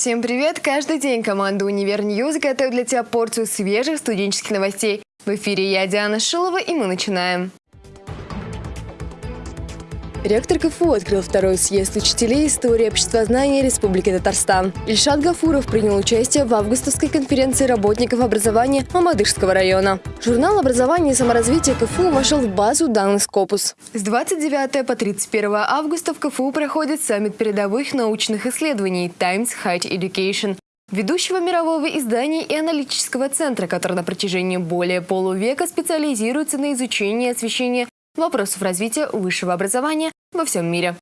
Всем привет! Каждый день команда «Универ Ньюз» готовит для тебя порцию свежих студенческих новостей. В эфире я, Диана Шилова, и мы начинаем. Ректор КФУ открыл второй съезд учителей истории обществознания Республики Татарстан. Ильшат Гафуров принял участие в августовской конференции работников образования Мамадышского района. Журнал образования и саморазвития КФУ вошел в базу данных Скопус. С 29 по 31 августа в КФУ проходит саммит передовых научных исследований Times High Education ведущего мирового издания и аналитического центра, который на протяжении более полувека специализируется на изучении и освещении вопросов развития высшего образования во всем мире.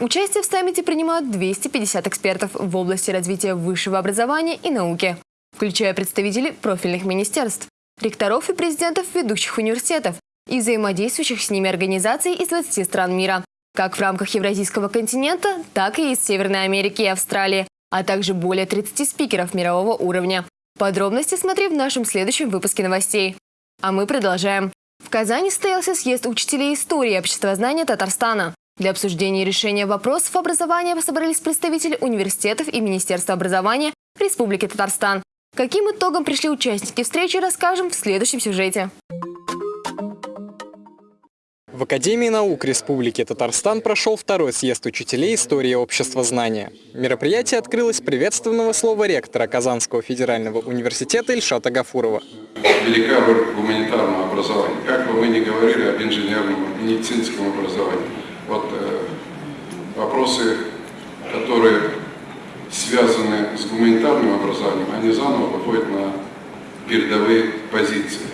Участие в саммите принимают 250 экспертов в области развития высшего образования и науки, включая представителей профильных министерств, ректоров и президентов ведущих университетов и взаимодействующих с ними организаций из 20 стран мира, как в рамках Евразийского континента, так и из Северной Америки и Австралии, а также более 30 спикеров мирового уровня. Подробности смотри в нашем следующем выпуске новостей. А мы продолжаем. В Казани состоялся съезд учителей истории и обществознания Татарстана. Для обсуждения решения вопросов образования собрались представители университетов и Министерства образования Республики Татарстан. Каким итогом пришли участники встречи, расскажем в следующем сюжете. В Академии наук Республики Татарстан прошел второй съезд учителей истории общества знания. Мероприятие открылось приветственного слова ректора Казанского федерального университета Ильшата Гафурова. Велика гуманитарного образования. Как бы мы ни говорили об инженерном, медицинском образовании, вот э, вопросы, которые связаны с гуманитарным образованием, они заново выходят на передовые позиции.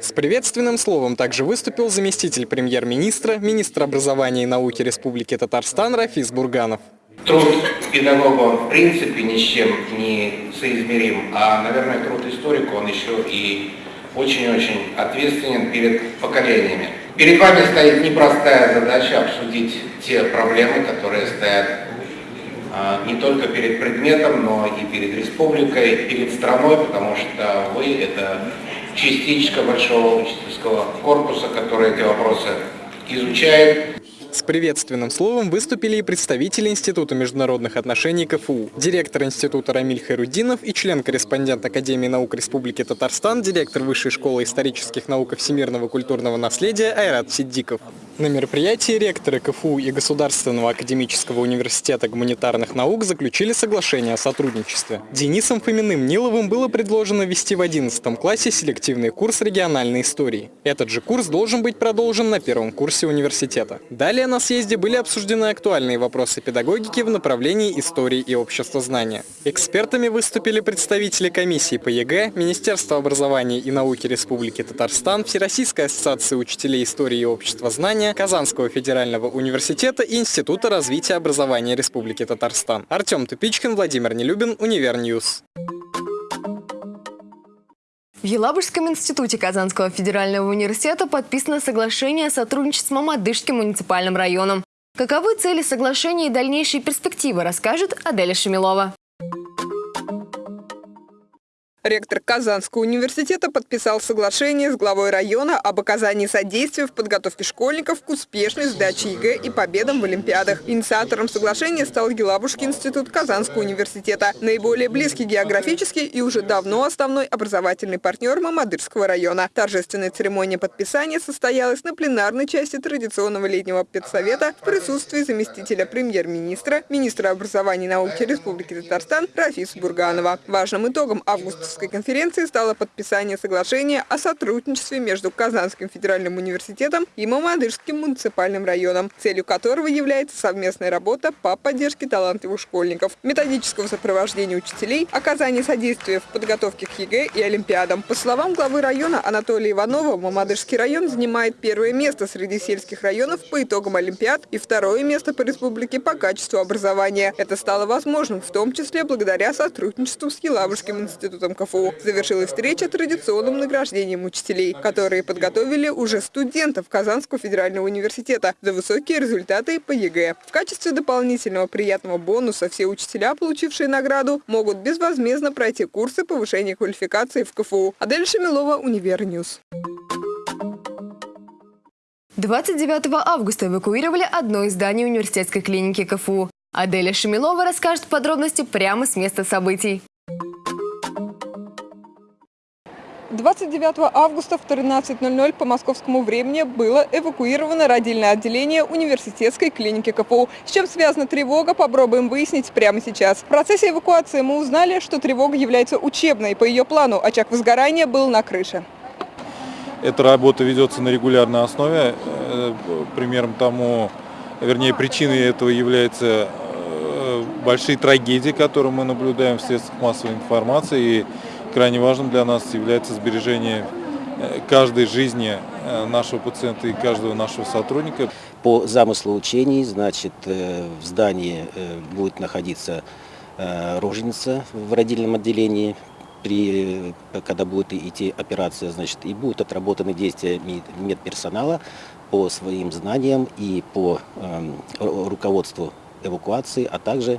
С приветственным словом также выступил заместитель премьер-министра, министр образования и науки Республики Татарстан Рафис Бурганов. Труд педагога в принципе ни с чем не соизмерим, а, наверное, труд историка, он еще и очень-очень ответственен перед поколениями. Перед вами стоит непростая задача обсудить те проблемы, которые стоят а, не только перед предметом, но и перед республикой, перед страной, потому что вы – это частичка большого учительского корпуса, который эти вопросы изучает. С приветственным словом выступили и представители Института международных отношений КФУ, директор института Рамиль Хайрудинов и член-корреспондент Академии наук Республики Татарстан, директор Высшей школы исторических наук и всемирного культурного наследия Айрат Сиддиков. На мероприятии ректоры КФУ и Государственного академического университета гуманитарных наук заключили соглашение о сотрудничестве. Денисом Фоминым Ниловым было предложено ввести в 11 классе селективный курс региональной истории. Этот же курс должен быть продолжен на первом курсе университета. Далее на съезде были обсуждены актуальные вопросы педагогики в направлении истории и обществознания. Экспертами выступили представители комиссии по ЕГЭ, Министерства образования и науки Республики Татарстан, Всероссийской ассоциации учителей истории и обществознания, образования Казанского федерального университета и Института развития образования Республики Татарстан. Артем Тупичкин, Владимир Нелюбин, Univer News. В Елабужском институте Казанского федерального университета подписано соглашение о сотрудничестве с Мамадышским муниципальным районом. Каковы цели соглашения и дальнейшие перспективы, расскажет Аделя Шамилова. Ректор Казанского университета подписал соглашение с главой района об оказании содействия в подготовке школьников к успешной сдаче ЕГЭ и победам в Олимпиадах. Инициатором соглашения стал Елабужский институт Казанского университета, наиболее близкий географически и уже давно основной образовательный партнер Мамадышского района. Торжественная церемония подписания состоялась на пленарной части традиционного летнего педсовета в присутствии заместителя премьер-министра, министра образования и науки Республики Татарстан Рафиса Бурганова. Важным итогом августовской конференции стало подписание соглашения о сотрудничестве между Казанским федеральным университетом и Мамадышским муниципальным районом, целью которого является совместная работа по поддержке талантливых школьников, методического сопровождения учителей, оказания содействия в подготовке к ЕГЭ и Олимпиадам. По словам главы района Анатолия Иванова, Мамадышский район занимает первое место среди сельских районов по итогам Олимпиад и второе место по республике по качеству образования. Это стало возможным в том числе благодаря сотрудничеству с Елабужским институтом КФУ. Завершилась встреча традиционным награждением учителей, которые подготовили уже студентов Казанского федерального университета за высокие результаты по ЕГЭ. В качестве дополнительного приятного бонуса все учителя, получившие награду, могут безвозмездно пройти курсы повышения квалификации в КФУ. Аделя Шамилова, Univer News. 29 августа эвакуировали одно из зданий университетской клиники КФУ. Аделя Шамилова расскажет подробности прямо с места событий. 29 августа в 13.00 по московскому времени было эвакуировано родильное отделение университетской клиники КФУ. С чем связана тревога, попробуем выяснить прямо сейчас. В процессе эвакуации мы узнали, что тревога является учебной. По ее плану очаг возгорания был на крыше. Эта работа ведется на регулярной основе. Э, примером тому, вернее, причиной этого является э, большие трагедии, которые мы наблюдаем в средствах массовой информации. И крайне важным для нас является сбережение э, каждой жизни нашего пациента и каждого нашего сотрудника. По замыслу учений, значит, в здании будет находиться роженица в родильном отделении, при, когда будет идти операция, значит, и будут отработаны действия медперсонала по своим знаниям и по э, руководству эвакуации, а также Э,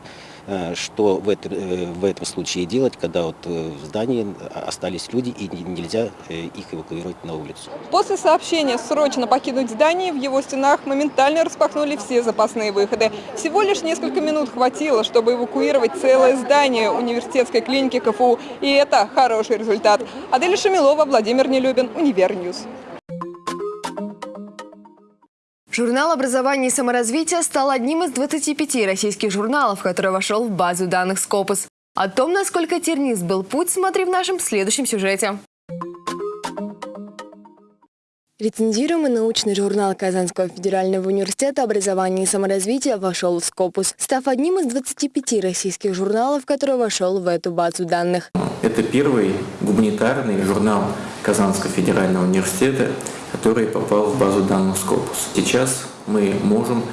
что в, это, э, в этом случае делать, когда вот э, в здании остались люди и нельзя их эвакуировать на улицу. После сообщения срочно покинуть здание, в его стенах моментально распахнули все запасные выходы. Всего лишь несколько минут хватило, чтобы эвакуировать целое здание университетской клиники КФУ. И это хороший результат. Аделя Шамилова, Владимир Нелюбин, Univer News. Журнал образования и саморазвития стал одним из 25 российских журналов, который вошел в базу данных Scopus. О том, насколько тернист был путь, смотри в нашем следующем сюжете. Рецензируемый научный журнал Казанского федерального университета образования и саморазвития вошел в Scopus, став одним из 25 российских журналов, который вошел в эту базу данных. Это первый гуманитарный журнал Казанского федерального университета, который попал в базу данных Scopus. Сейчас мы можем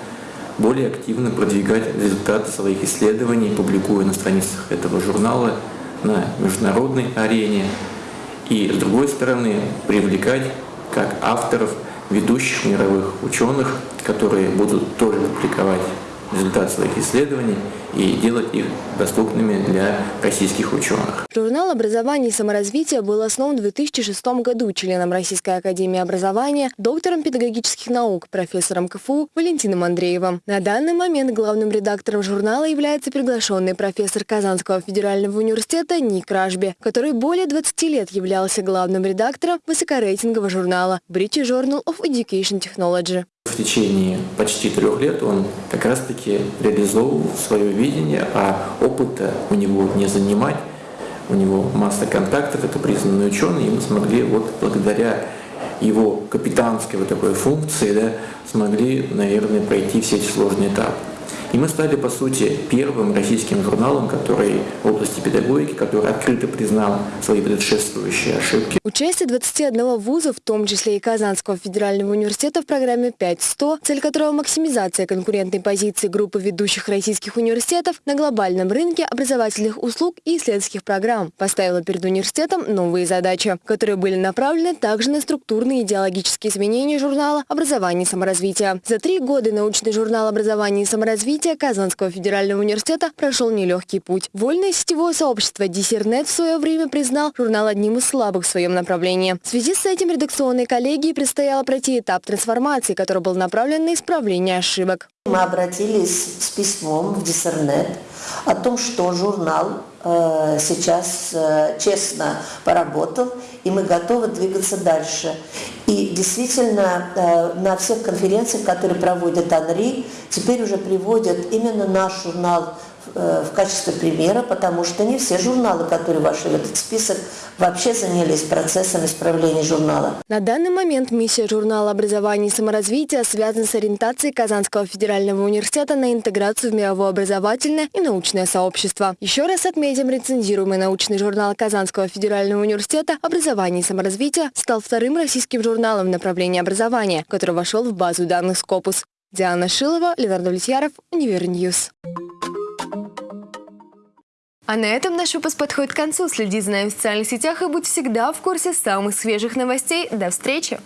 более активно продвигать результаты своих исследований, публикуя на страницах этого журнала на международной арене и, с другой стороны, привлекать как авторов ведущих мировых ученых, которые будут тоже публиковать результат своих исследований и делать их доступными для российских ученых. Журнал образования и саморазвития был основан в 2006 году членом Российской академии образования, доктором педагогических наук, профессором КФУ Валентином Андреевым. На данный момент главным редактором журнала является приглашенный профессор Казанского федерального университета Ник Ражби, который более 20 лет являлся главным редактором высокорейтингового журнала British Journal of Education Technology. В течение почти трех лет он как раз-таки реализовывал свое видение, а опыта у него не занимать. У него масса контактов, это признанный ученый, и мы смогли вот благодаря его капитанской вот такой функции, да, смогли, наверное, пройти все эти сложные этапы. И мы стали, по сути, первым российским журналом, который в области педагогики, который открыто признал свои предшествующие ошибки. Участие 21 вуза, в том числе и Казанского федерального университета в программе 5.100, цель которого максимизация конкурентной позиции группы ведущих российских университетов на глобальном рынке образовательных услуг и исследовательских программ, поставила перед университетом новые задачи, которые были направлены также на структурные идеологические изменения журнала «Образование и саморазвитие». За три года научный журнал «Образование и саморазвитие» развития Казанского федерального университета прошел нелегкий путь. Вольное сетевое сообщество Диссернет в свое время признал журнал одним из слабых в своем направлении. В связи с этим редакционной коллегии предстояло пройти этап трансформации, который был направлен на исправление ошибок. Мы обратились с письмом в Диссернет о том, что журнал э, сейчас э, честно поработал, и мы готовы двигаться дальше. И действительно, э, на всех конференциях, которые проводит Анри, теперь уже приводят именно наш журнал в качестве примера, потому что не все журналы, которые вошли в этот список, вообще занялись процессом исправления журнала. На данный момент миссия журнала образования и саморазвития связана с ориентацией Казанского федерального университета на интеграцию в мировое образовательное и научное сообщество. Еще раз отметим, рецензируемый научный журнал Казанского федерального университета «Образование и саморазвитие» стал вторым российским журналом в направлении образования, который вошел в базу данных Scopus. Диана Шилова, Ленар Довлетьяров, Univer News. А на этом наш выпуск подходит к концу. Следи за нами в социальных сетях и будь всегда в курсе самых свежих новостей. До встречи!